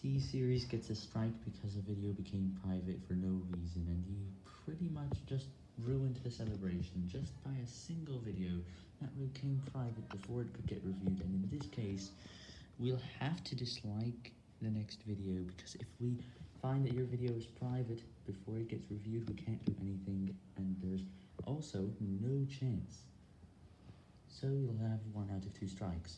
T-Series gets a strike because a video became private for no reason, and he pretty much just ruined the celebration just by a single video that became private before it could get reviewed, and in this case, we'll have to dislike the next video, because if we find that your video is private before it gets reviewed, we can't do anything, and there's also no chance. So you'll have one out of two strikes.